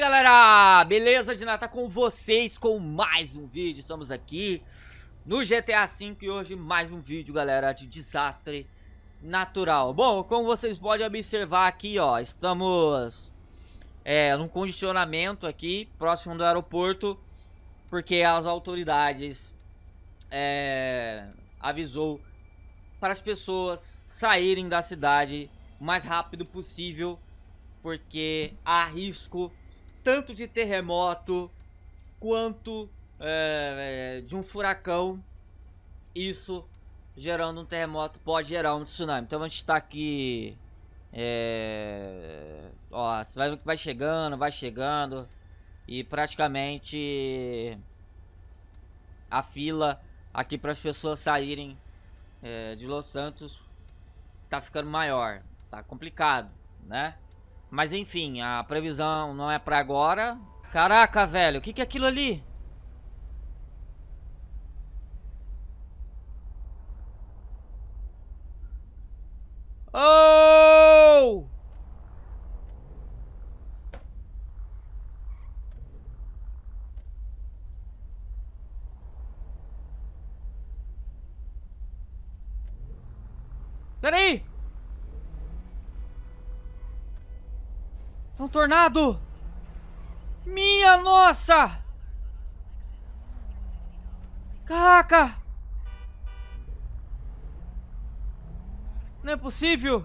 galera, beleza? De tá com vocês com mais um vídeo, estamos aqui no GTA V e hoje mais um vídeo, galera, de desastre natural Bom, como vocês podem observar aqui, ó, estamos é, num condicionamento aqui, próximo do aeroporto Porque as autoridades é, avisou para as pessoas saírem da cidade o mais rápido possível Porque há risco tanto de terremoto quanto é, é, de um furacão. Isso gerando um terremoto pode gerar um tsunami. Então a gente está aqui. É, ó, vai, vai chegando, vai chegando. E praticamente a fila aqui para as pessoas saírem é, de Los Santos tá ficando maior. Tá complicado, né? Mas enfim, a previsão não é pra agora. Caraca, velho, o que, que é aquilo ali? Oh! Peraí! É um tornado! Minha nossa! Caraca! Não é possível!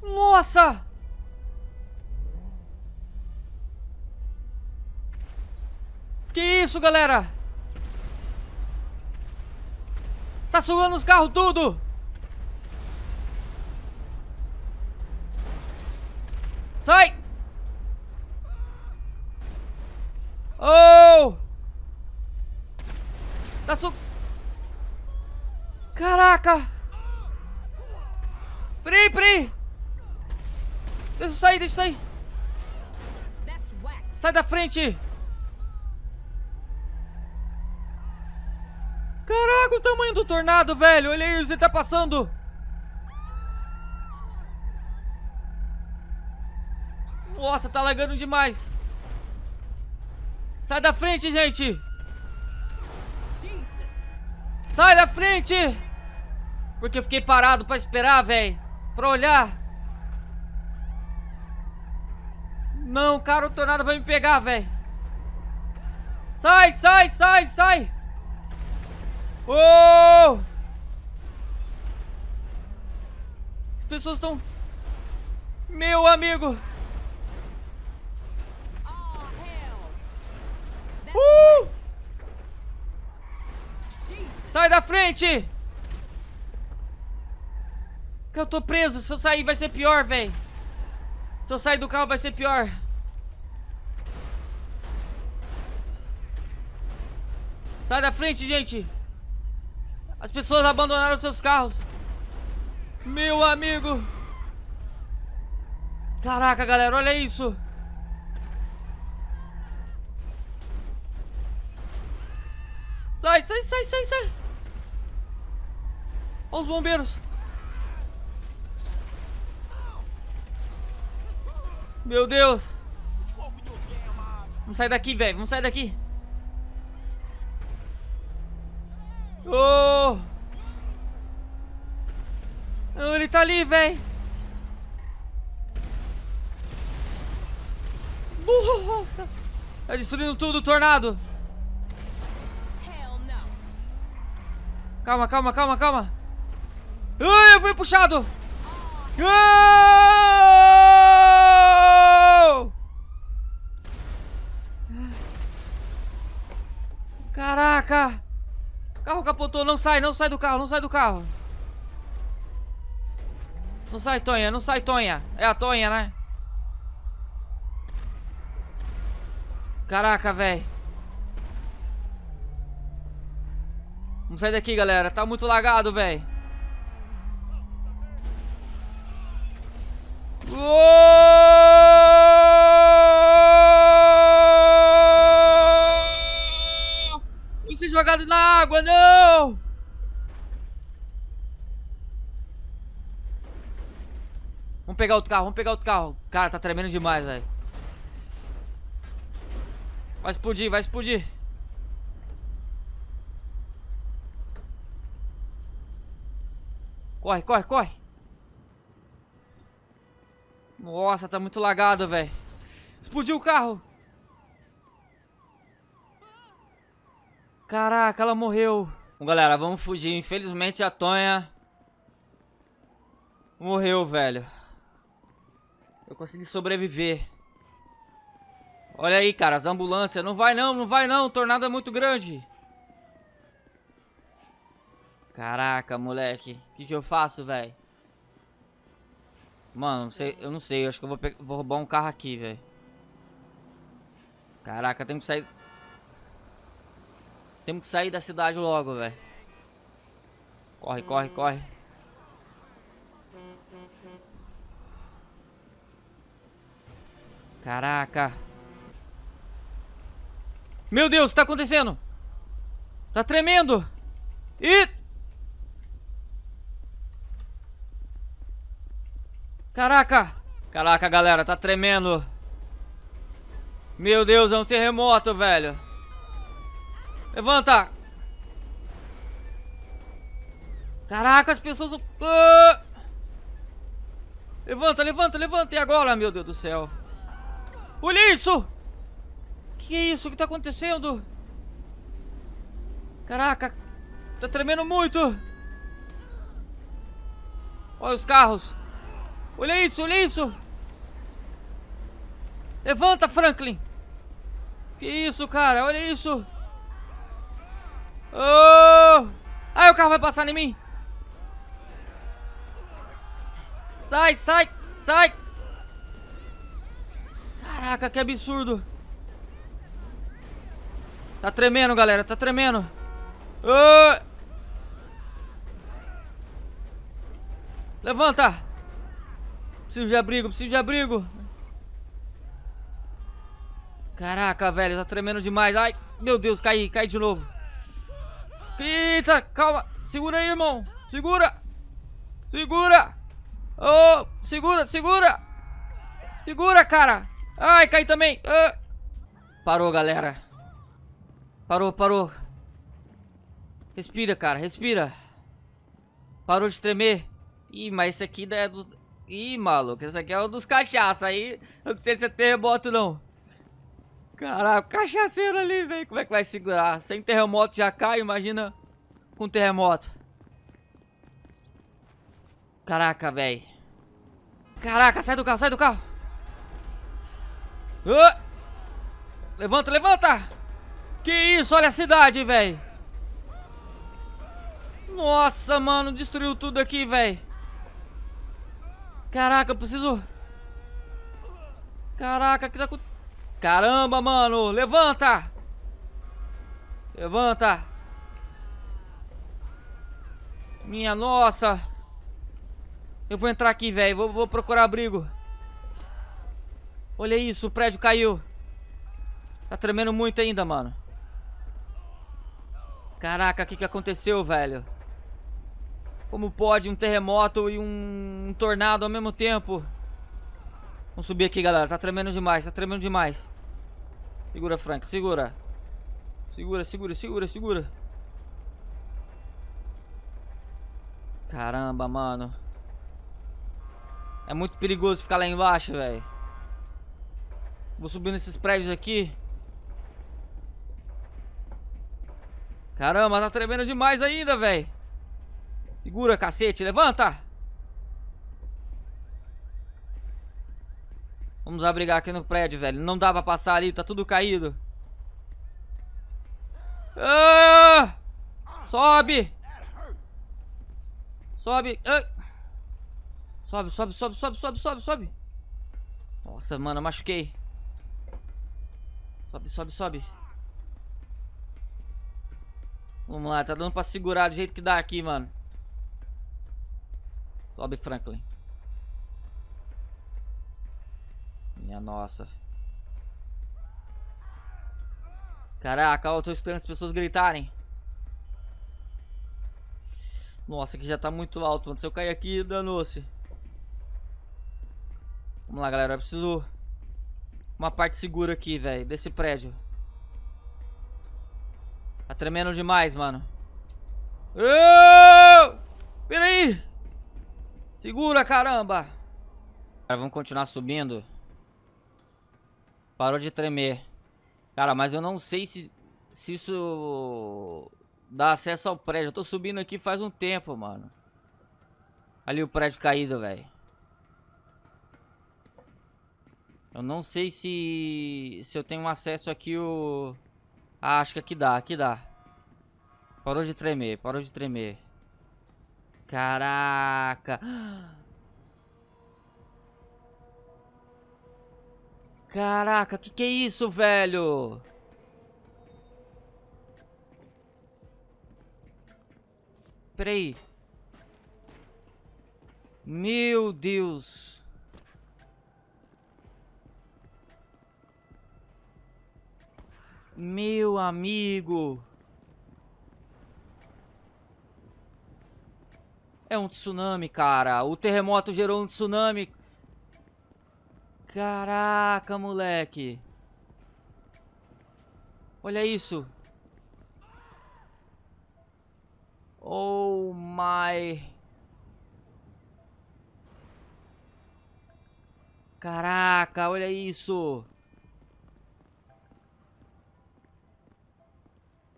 Nossa! Que isso, galera? Tá sugando os carros tudo! Sai! Oh! Tá su... Caraca! Peraí, peraí! Deixa eu sair, deixa eu sair! Sai da frente! Caraca, o tamanho do tornado, velho. Olha aí, você tá passando. Nossa, tá lagando demais. Sai da frente, gente. Sai da frente. Porque eu fiquei parado pra esperar, velho. Pra olhar. Não, cara, o tornado vai me pegar, velho. Sai, sai, sai, sai. Oh! As pessoas estão... Meu amigo! Uh! Sai da frente! Eu tô preso. Se eu sair vai ser pior, velho. Se eu sair do carro vai ser pior. Sai da frente, gente. As pessoas abandonaram seus carros. Meu amigo. Caraca, galera, olha isso. Sai, sai, sai, sai, sai. Olha os bombeiros. Meu Deus. Vamos sair daqui, velho. Vamos sair daqui. Oh! oh ele tá ali, velho. Nossa! Tá destruindo tudo, tornado. Calma, calma, calma, calma. Ai, eu fui puxado. Oh! Caraca! Carro capotou, não sai, não sai do carro, não sai do carro. Não sai, Tonha, não sai, Tonha. É a Tonha, né? Caraca, velho. Vamos sair daqui, galera. Tá muito lagado, velho. Você jogado na água, não! Vamos pegar outro carro, vamos pegar outro carro. Cara, tá tremendo demais, velho. Vai explodir, vai explodir. Corre, corre, corre. Nossa, tá muito lagado, velho. Explodiu o carro. Caraca, ela morreu. Bom, galera, vamos fugir. Infelizmente a Tonha morreu, velho. Eu consegui sobreviver. Olha aí, cara, as ambulâncias. Não vai não, não vai não. O tornado é muito grande. Caraca, moleque. O que, que eu faço, velho? Mano, não sei, eu não sei. Eu acho que eu vou, vou roubar um carro aqui, velho. Caraca, tem que sair... Temos que sair da cidade logo, velho. Corre, corre, corre. Caraca. Meu Deus, o que tá acontecendo? Tá tremendo. Ih! Caraca. Caraca, galera, tá tremendo. Meu Deus, é um terremoto, velho. Levanta! Caraca, as pessoas... Uh! Levanta, levanta, levanta! E agora, meu Deus do céu? Olha isso! Que é isso? O que tá acontecendo? Caraca! Tá tremendo muito! Olha os carros! Olha isso, olha isso! Levanta, Franklin! Que isso, cara? Olha isso! Oh! Ai, o carro vai passar em mim! Sai, sai, sai! Caraca, que absurdo! Tá tremendo, galera, tá tremendo! Oh! Levanta! Preciso de abrigo, preciso de abrigo! Caraca, velho, tá tremendo demais. Ai, meu Deus, caí, caí de novo. Eita, calma. Segura aí, irmão. Segura. Segura. Oh, segura, segura. Segura, cara. Ai, caí também. Ah. Parou, galera. Parou, parou. Respira, cara, respira. Parou de tremer. Ih, mas esse aqui é do... Ih, maluco, esse aqui é o dos cachaça. Aí, não sei se é terremoto, não. Caraca, cachaceiro ali, velho. Como é que vai segurar? Sem terremoto já cai, imagina com terremoto. Caraca, velho. Caraca, sai do carro, sai do carro. Levanta, levanta. Que isso, olha a cidade, velho. Nossa, mano, destruiu tudo aqui, velho. Caraca, eu preciso... Caraca, que tá acontecendo? Caramba, mano. Levanta. Levanta. Minha nossa. Eu vou entrar aqui, velho. Vou, vou procurar abrigo. Olha isso, o prédio caiu. Tá tremendo muito ainda, mano. Caraca, o que, que aconteceu, velho? Como pode um terremoto e um, um tornado ao mesmo tempo? Vamos subir aqui, galera. Tá tremendo demais, tá tremendo demais. Segura, Frank, segura. Segura, segura, segura, segura. Caramba, mano. É muito perigoso ficar lá embaixo, velho. Vou subir nesses prédios aqui. Caramba, tá tremendo demais ainda, velho. Segura, cacete. Levanta. Vamos abrigar aqui no prédio, velho. Não dá pra passar ali, tá tudo caído. Ah! Sobe! Sobe! Ah! Sobe, sobe, sobe, sobe, sobe, sobe, sobe. Nossa, mano, eu machuquei. Sobe, sobe, sobe. Vamos lá, tá dando pra segurar do jeito que dá aqui, mano. Sobe, Franklin. Minha nossa. Caraca, eu tô escutando as pessoas gritarem. Nossa, aqui já tá muito alto, mano. Se eu cair aqui, danou-se. Vamos lá, galera. Eu preciso... Uma parte segura aqui, velho. Desse prédio. Tá tremendo demais, mano. Oh! Pera aí! Segura, caramba! Cara, vamos continuar subindo. Parou de tremer. Cara, mas eu não sei se, se isso dá acesso ao prédio. Eu tô subindo aqui faz um tempo, mano. Ali o prédio caído, velho. Eu não sei se se eu tenho acesso aqui o... Ah, acho que aqui dá, aqui dá. Parou de tremer, parou de tremer. Caraca. Caraca, que que é isso, velho? Peraí. Meu Deus. Meu amigo. É um tsunami, cara. O terremoto gerou um tsunami. Caraca, moleque. Olha isso. Oh my. Caraca, olha isso.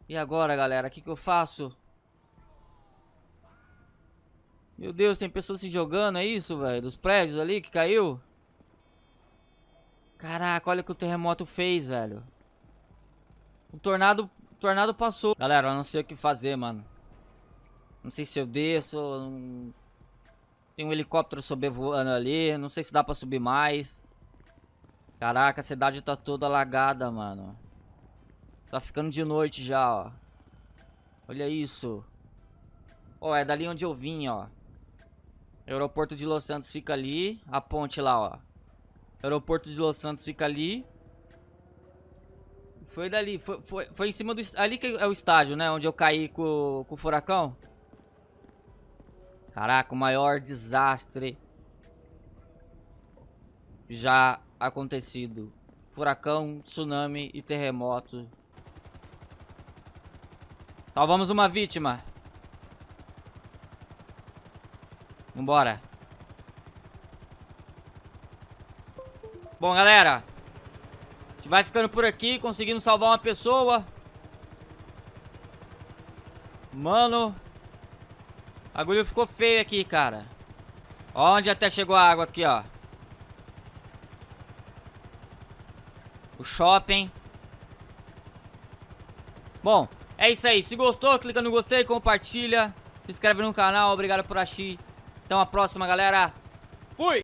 E agora, galera? O que, que eu faço? Meu Deus, tem pessoas se jogando, é isso, velho? Dos prédios ali que caiu? Caraca, olha o que o terremoto fez, velho. O tornado, o tornado passou. Galera, eu não sei o que fazer, mano. Não sei se eu desço. Não... Tem um helicóptero sobrevoando ali. Não sei se dá pra subir mais. Caraca, a cidade tá toda alagada, mano. Tá ficando de noite já, ó. Olha isso. Ó, é dali onde eu vim, ó. O aeroporto de Los Santos fica ali. A ponte lá, ó. O aeroporto de Los Santos fica ali. Foi dali. Foi, foi, foi em cima do... Ali que é o estádio, né? Onde eu caí com, com o furacão. Caraca, o maior desastre já acontecido. Furacão, tsunami e terremoto. Salvamos uma vítima. Vambora. Bom, galera. A gente vai ficando por aqui, conseguindo salvar uma pessoa. Mano. A agulha ficou feio aqui, cara. Onde até chegou a água aqui, ó. O shopping. Bom, é isso aí. Se gostou, clica no gostei, compartilha. Se inscreve no canal. Obrigado por assistir. Até uma próxima, galera. Fui!